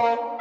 Bye.